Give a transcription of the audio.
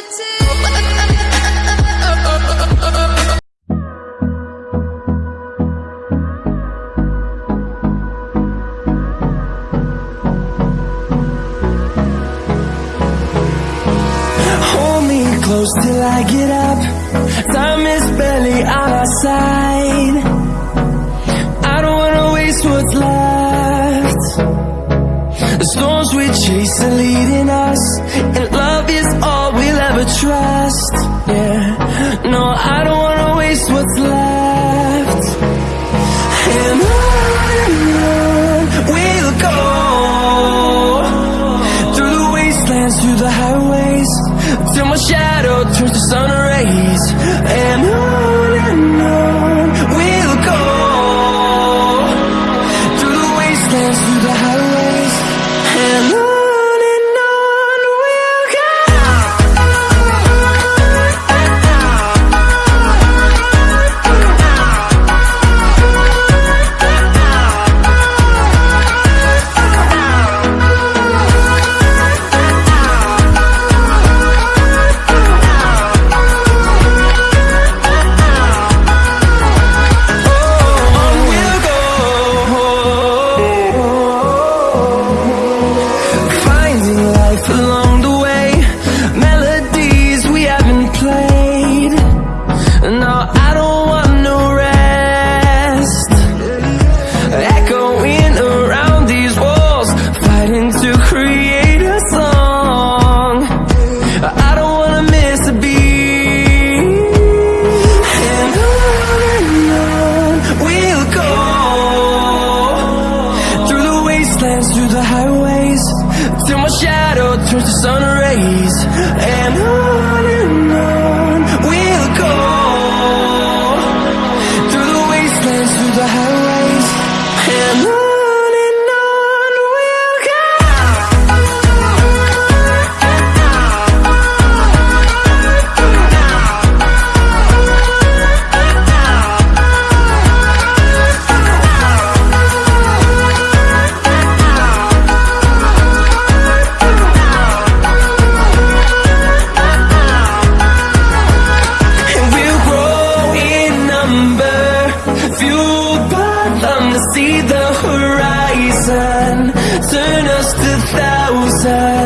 Hold me close till I get up. Time is barely on our side. I don't wanna waste what's left. The storms we chase are leading us And love is through the highways. Till my shadow turns to sun Till my shadow turns to sun rays And on and on we'll go. Through the wastelands, through the highways And see the horizon. Turn us to thousands